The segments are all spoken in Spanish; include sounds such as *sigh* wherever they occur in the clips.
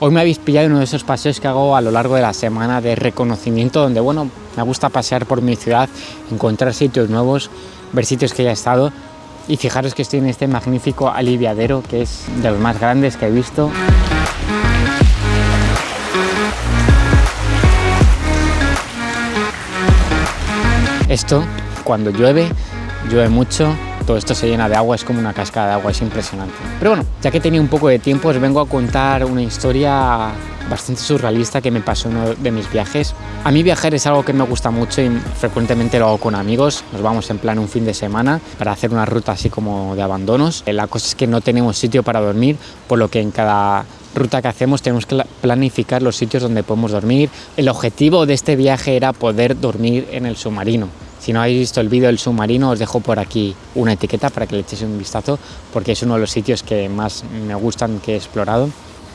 Hoy me habéis pillado uno de esos paseos que hago a lo largo de la semana de reconocimiento donde, bueno, me gusta pasear por mi ciudad, encontrar sitios nuevos, ver sitios que ya he estado y fijaros que estoy en este magnífico aliviadero que es de los más grandes que he visto. Esto, cuando llueve, llueve mucho, todo esto se llena de agua, es como una cascada de agua, es impresionante. Pero bueno, ya que tenía un poco de tiempo, os vengo a contar una historia bastante surrealista que me pasó en uno de mis viajes. A mí viajar es algo que me gusta mucho y frecuentemente lo hago con amigos. Nos vamos en plan un fin de semana para hacer una ruta así como de abandonos. La cosa es que no tenemos sitio para dormir, por lo que en cada ruta que hacemos tenemos que planificar los sitios donde podemos dormir. El objetivo de este viaje era poder dormir en el submarino. Si no habéis visto el vídeo del submarino, os dejo por aquí una etiqueta para que le echéis un vistazo, porque es uno de los sitios que más me gustan que he explorado.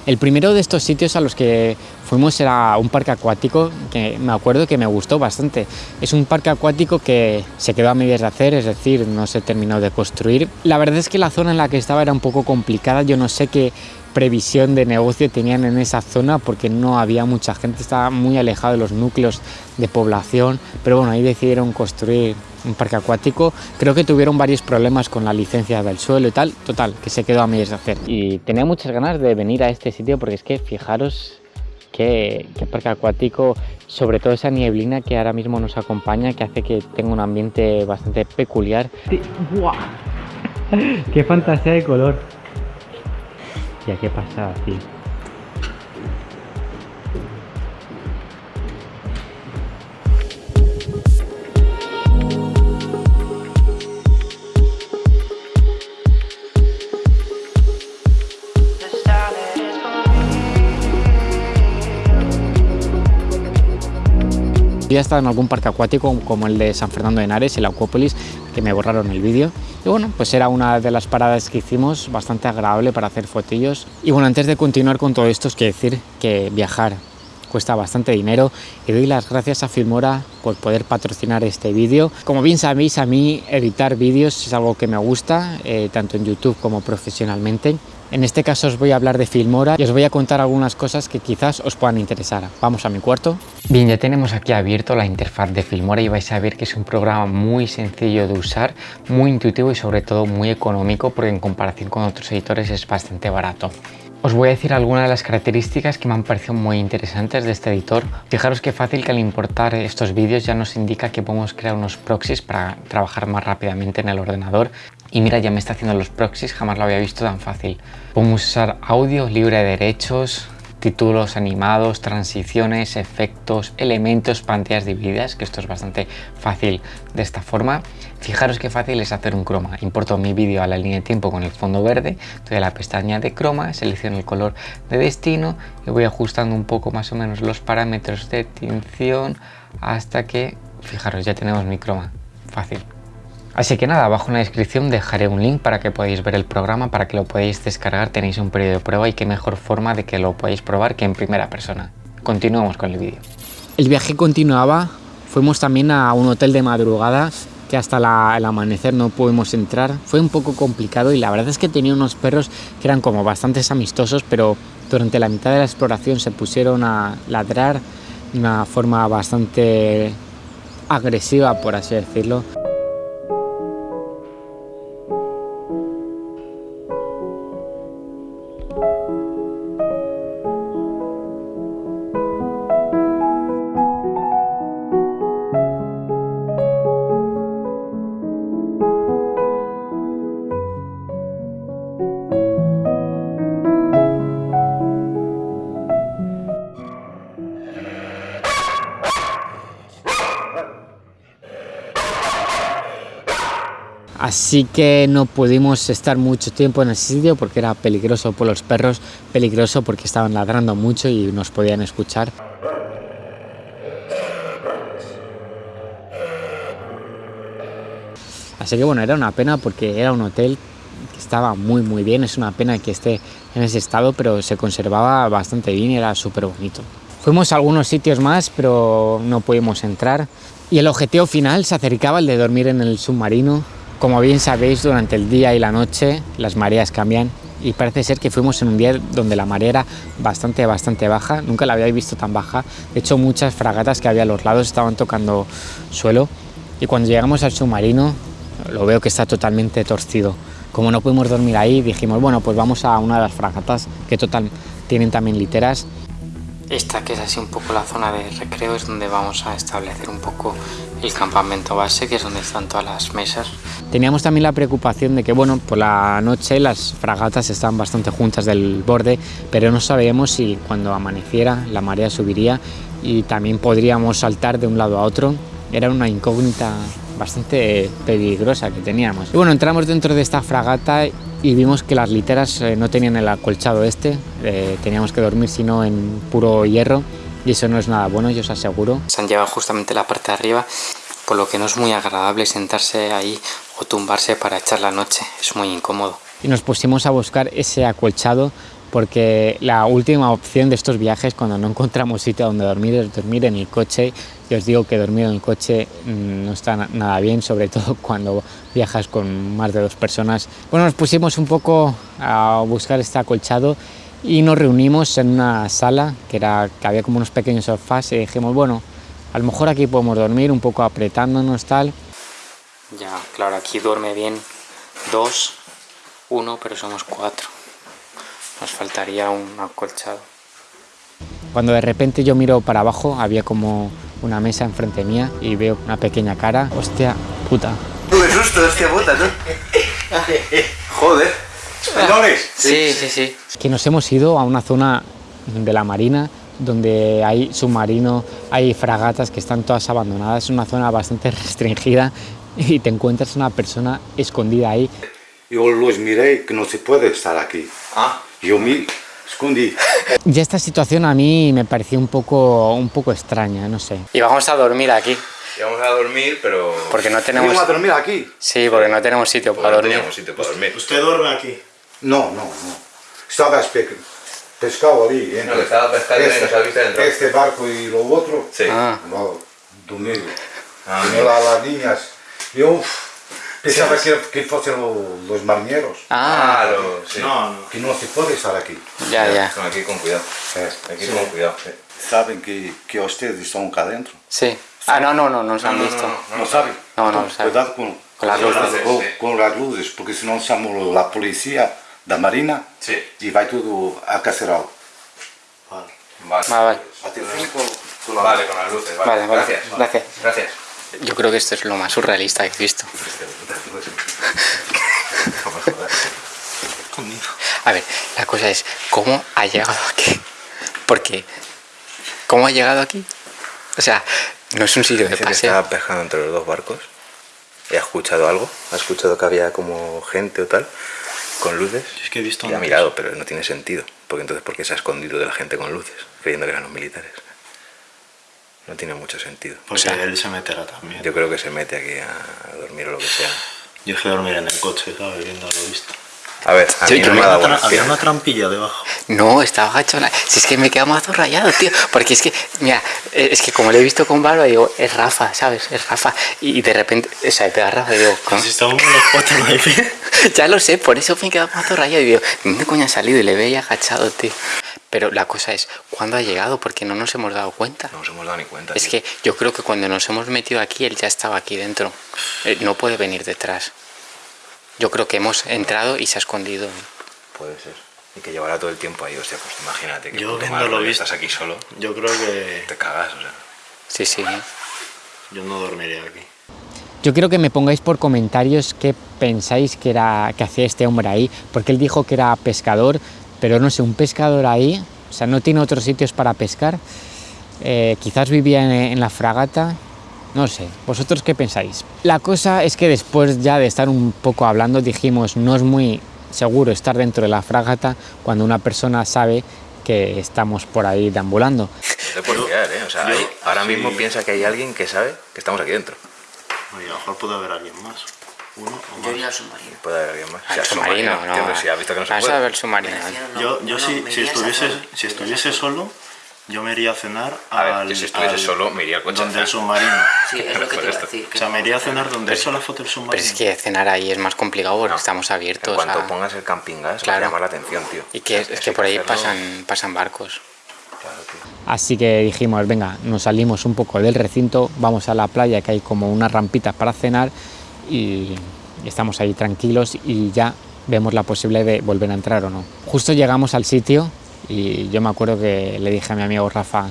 El primero de estos sitios a los que fuimos era un parque acuático que me acuerdo que me gustó bastante. Es un parque acuático que se quedó a medias de hacer, es decir, no se terminó de construir. La verdad es que la zona en la que estaba era un poco complicada, yo no sé qué previsión de negocio tenían en esa zona porque no había mucha gente, estaba muy alejado de los núcleos de población, pero bueno, ahí decidieron construir un parque acuático. Creo que tuvieron varios problemas con la licencia del suelo y tal, total, que se quedó a medias de hacer. Y tenía muchas ganas de venir a este sitio porque es que fijaros qué, parque acuático, sobre todo esa nieblina que ahora mismo nos acompaña, que hace que tenga un ambiente bastante peculiar. ¡Buah! ¡Qué fantasía de color! Qué pasa aquí. Yo he estado en algún parque acuático como el de San Fernando de Henares, el Acuópolis, que me borraron el vídeo. Y bueno, pues era una de las paradas que hicimos, bastante agradable para hacer fotillos. Y bueno, antes de continuar con todo esto, os quiero decir que viajar cuesta bastante dinero y doy las gracias a Filmora poder patrocinar este vídeo. Como bien sabéis, a mí editar vídeos es algo que me gusta, eh, tanto en YouTube como profesionalmente. En este caso os voy a hablar de Filmora y os voy a contar algunas cosas que quizás os puedan interesar. Vamos a mi cuarto. Bien, ya tenemos aquí abierto la interfaz de Filmora y vais a ver que es un programa muy sencillo de usar, muy intuitivo y sobre todo muy económico porque en comparación con otros editores es bastante barato. Os voy a decir algunas de las características que me han parecido muy interesantes de este editor. Fijaros qué fácil que al importar estos vídeos ya nos indica que podemos crear unos proxies para trabajar más rápidamente en el ordenador. Y mira, ya me está haciendo los proxies, jamás lo había visto tan fácil. Podemos usar audio libre de derechos, títulos animados, transiciones, efectos, elementos, pantallas divididas, que esto es bastante fácil de esta forma. Fijaros qué fácil es hacer un croma. Importo mi vídeo a la línea de tiempo con el fondo verde, estoy en la pestaña de croma, selecciono el color de destino y voy ajustando un poco más o menos los parámetros de tinción hasta que, fijaros, ya tenemos mi croma. Fácil. Así que nada, abajo en la descripción dejaré un link para que podáis ver el programa, para que lo podáis descargar, tenéis un periodo de prueba y qué mejor forma de que lo podáis probar que en primera persona. Continuamos con el vídeo. El viaje continuaba, fuimos también a un hotel de madrugada que hasta el amanecer no pudimos entrar. Fue un poco complicado y la verdad es que tenía unos perros que eran como bastante amistosos, pero durante la mitad de la exploración se pusieron a ladrar de una forma bastante agresiva, por así decirlo. Thank you. Así que no pudimos estar mucho tiempo en ese sitio porque era peligroso por los perros, peligroso porque estaban ladrando mucho y nos podían escuchar. Así que bueno, era una pena porque era un hotel que estaba muy muy bien, es una pena que esté en ese estado, pero se conservaba bastante bien y era súper bonito. Fuimos a algunos sitios más, pero no pudimos entrar. Y el objetivo final se acercaba el de dormir en el submarino, como bien sabéis, durante el día y la noche las mareas cambian y parece ser que fuimos en un día donde la marea era bastante, bastante baja, nunca la había visto tan baja, de hecho muchas fragatas que había a los lados estaban tocando suelo y cuando llegamos al submarino lo veo que está totalmente torcido. Como no pudimos dormir ahí, dijimos, bueno, pues vamos a una de las fragatas que total tienen también literas esta que es así un poco la zona de recreo es donde vamos a establecer un poco el campamento base, que es donde están todas las mesas. Teníamos también la preocupación de que, bueno, por la noche las fragatas están bastante juntas del borde, pero no sabíamos si cuando amaneciera la marea subiría y también podríamos saltar de un lado a otro. Era una incógnita bastante peligrosa que teníamos. Y bueno, entramos dentro de esta fragata y vimos que las literas eh, no tenían el acolchado este, eh, teníamos que dormir sino en puro hierro y eso no es nada bueno, yo os aseguro. Se han llevado justamente la parte de arriba, por lo que no es muy agradable sentarse ahí o tumbarse para echar la noche, es muy incómodo. Y nos pusimos a buscar ese acolchado porque la última opción de estos viajes cuando no encontramos sitio donde dormir es dormir en el coche y os digo que dormir en el coche mm, no está nada bien sobre *laughs* todo cuando viajas con más de dos personas bueno nos pusimos un poco a buscar este acolchado y nos reunimos en una sala que era que había como unos pequeños sofás y dijimos bueno a lo mejor aquí podemos dormir un poco apretándonos tal ya claro aquí duerme bien dos uno pero somos cuatro nos faltaría un acolchado. Cuando de repente yo miro para abajo, había como una mesa enfrente mía y veo una pequeña cara. Hostia puta. Qué susto, hostia puta, ¿no? Joder. ¿Españoles? Sí, sí, sí. Que nos hemos ido a una zona de la marina donde hay submarinos, hay fragatas que están todas abandonadas. Es una zona bastante *laughs* restringida y te encuentras una persona escondida ahí. Yo los miré que no se puede estar aquí. Ah. Yo me escondí. *laughs* Ya esta situación a mí me pareció un poco, un poco extraña, no sé. Y vamos a dormir aquí. Y vamos a dormir, pero... Porque no tenemos... ¿Vamos a dormir aquí? Sí, porque no tenemos sitio para dormir. No tenemos sitio para dormir. ¿Usted duerme aquí? No, no, no. Estaba pescado ahí. No, que estaba pescando este, ha visto dentro. Este barco y lo otro. Sí. Ah. No, dormir. Ah, a las niñas. Yo... Pensaba que, que fuesen los marineros. Ah, ah sí. no, no. Que no se puede estar aquí. Ya, ya. Aquí con cuidado. Aquí con cuidado. ¿Saben que, que ustedes están acá adentro? Sí. Ah, no, no, no, no nos han visto. No, no, saben. No, no, no saben. Cuidado con, con las luces. Con, con, las luces, porque si no somos la policía de la marina sí. y va todo a cacerado. Vale. Vale. Vale. Vale, con las luces. Vale, vale. Gracias. Gracias. Gracias. Yo creo que esto es lo más surrealista que he visto. *laughs* *laughs* A ver, la cosa es, ¿cómo ha llegado aquí? Porque, ¿cómo ha llegado aquí? O sea, no es un sitio de paseo. estaba pescando entre los dos barcos y ha escuchado algo. Ha escuchado que había como gente o tal, con luces. Es que he visto y ha mirado, pero no tiene sentido. Porque entonces, ¿por qué se ha escondido de la gente con luces? Creyendo que eran los militares. No tiene mucho sentido. O sea, él se meterá también. Yo creo que se mete aquí a dormir o lo que sea. Yo fui a dormir en el coche, ¿sabes? Viendo lo visto. A ver, a mí no me ha dado Había una trampilla debajo. No, estaba agachado. Si es que me queda mazo rayado, tío. Porque es que, mira, eh, es que como le he visto con barba, digo, es Rafa, ¿sabes? Es Rafa. Y de repente, o sea, pega Rafa, digo, ¿cómo? Si estamos en los cuatro *laughs* Ya lo sé, por eso me he quedado mazo rayado. Y digo, ¿dónde coño ha salido? Y le veía agachado, tío. Pero la cosa es, ¿cuándo ha llegado? Porque no nos hemos dado cuenta. No nos hemos dado ni cuenta. Es que yo creo que cuando nos hemos metido aquí, él ya estaba aquí dentro. no puede venir detrás. Yo creo que hemos entrado y se ha escondido. Puede ser. Y que llevará todo el tiempo ahí, hostia, pues imagínate que yo lo visto, estás aquí solo. Yo creo que... Te cagas, o sea. Sí, sí. Yo no dormiría aquí. Yo quiero que me pongáis por comentarios qué pensáis que, era, que hacía este hombre ahí, porque él dijo que era pescador, pero no sé, un pescador ahí, o sea, no tiene otros sitios para pescar, eh, quizás vivía en, la fragata, no sé, ¿vosotros qué pensáis? La cosa es que después ya de estar un poco hablando dijimos, no es muy seguro estar dentro de la fragata cuando una persona sabe que estamos por ahí deambulando. Puedo fiar, ¿eh? O sea, ahora mismo piensa que hay alguien que sabe que estamos aquí dentro. Oye, a lo mejor puede haber alguien más. Yo iría al submarino. Puede haber alguien más. Al submarino, no. Si ha visto que no se puede. a ver el submarino. Yo, yo si, si, estuviese, si estuviese solo, Yo me iría a cenar A ver, al, yo si estuviese al- solo, me iría al coche Donde el submarino. Sí, es lo que te iba a decir. O sea, me iría a cenar donde hizo la foto del submarino. Pero es que cenar ahí es más complicado porque No. estamos abiertos En cuanto a- pongas el camping gas, Claro. va a llamar la atención, tío. Y que es, es Eso que por ahí hacerlo. pasan, pasan barcos. Claro, tío. Así que dijimos, venga, nos salimos un poco del recinto, vamos a la playa que hay como unas rampitas para cenar y estamos ahí tranquilos y ya vemos la posibilidad de volver a entrar o no. Justo llegamos al sitio y yo me acuerdo que le dije a mi amigo Rafa,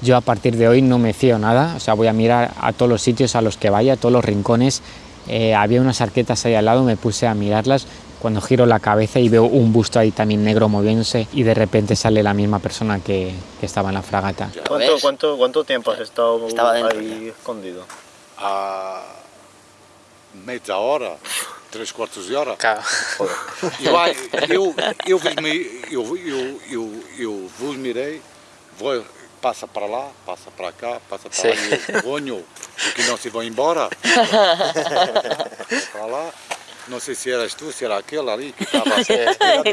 yo a partir de hoy no me fío nada, o sea, voy a mirar a todos los sitios a los que vaya, a todos los rincones. Eh, había unas arquetas ahí al lado, me puse a mirarlas. Cuando giro la cabeza y veo un busto ahí también negro moviéndose y de repente sale la misma persona que, que estaba en la fragata. ¿Cuánto, cuánto, ¿Cuánto tiempo has estado Estaba dentro ahí escondido? A meia hora, três quartos de hora. Claro. Eu, eu, eu, vos eu, eu, eu, eu vos mirei, vou, passa para lá, passa para cá, passa para Sim. lá, e ponho, porque não se vão embora. para lá, não sei se eras tu, se era aquele ali que estava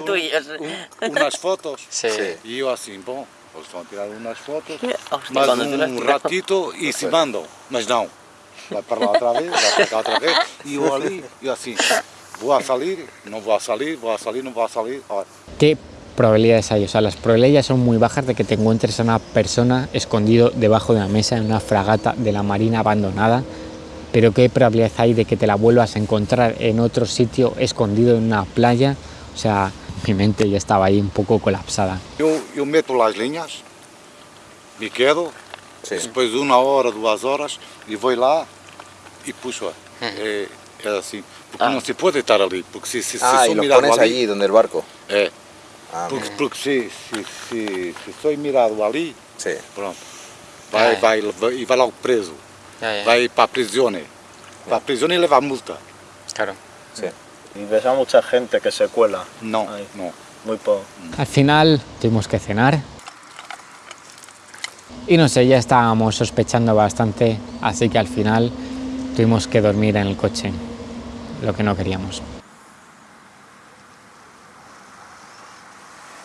tú y yo. um, umas fotos. Sí. E eu assim, bom, eles vão tirar umas fotos, las um ratito e se mandam. Mas não, vai para lá outra vez, vai para cá outra vez, e eu ali, eu assim, vou a salir, não vou a salir, vou a salir, não vou a salir. ¿Qué probabilidades hay? O sea, las probabilidades son muy bajas de que te encuentres a una persona escondido debajo de una mesa en una fragata de la marina abandonada, pero ¿qué probabilidades hay de que te la vuelvas a encontrar en otro sitio escondido en una playa? O sea, mi mente ya estaba ahí un poco colapsada. Eu, eu meto lá as linhas, me quedo, Sí. depois de uma hora, duas horas, e vou lá e puxo. É, é assim, porque Ah. não se pode estar ali, porque se, se, se Ah, sou mirado pones ali, allí, donde el barco. é, Ah, porque, porque se, se, se, se sou mirado ali, sí. pronto, vai, Ah, é. vai, vai, e vai logo preso, vai para a prisão, para a prisão e leva multa. Claro. Sí. Y ves a mucha gente que se cuela. Não, Aí. não. Muy poco. Al final tuvimos que cenar. Y no sé, ya estábamos sospechando bastante, así que al final tuvimos que dormir en el coche, lo que no queríamos.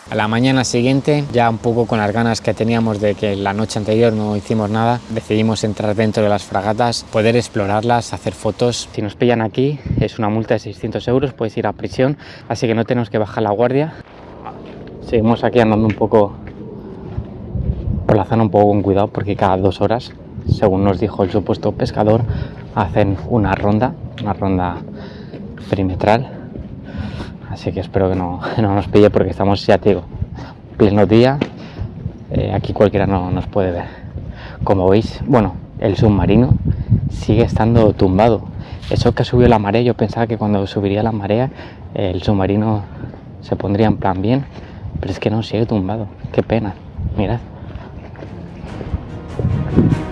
A la mañana siguiente, ya un poco con las ganas que teníamos de que la noche anterior no hicimos nada, decidimos entrar dentro de las fragatas, poder explorarlas, hacer fotos. Si nos pillan aquí, es una multa de 600 euros, puedes ir a prisión, así que no tenemos que bajar la guardia. Seguimos aquí andando un poco por la zona un poco con cuidado porque cada dos horas, según nos dijo el supuesto pescador, hacen una ronda, una ronda perimetral. Así que espero que no, *laughs* no nos pille porque estamos, ya pleno día. Eh, aquí cualquiera no nos puede ver. Como veis, bueno, el submarino sigue estando tumbado. Eso que subió la marea, yo pensaba que cuando subiría la marea el submarino se pondría en plan bien, pero es que no, sigue tumbado. Qué pena. Mirad. Thank you.